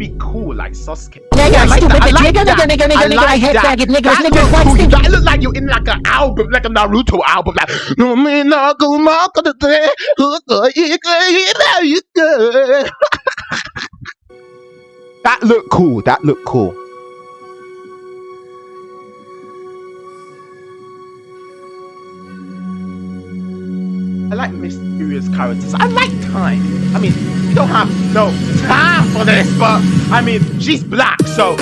be cool, like Sasuke. Nigga, Yeah, I like stupid that. I bitch. like Nigga, nigga, nigga, nigga, I nigga, I hate faggot. Nigga, That nigga, look white stinky. That look like you're in like an album, like a Naruto album. Like, no me no go mark the day. That look cool. That look cool. I like mysterious characters. I like time. I mean, we don't have no time I mean, she's black, so.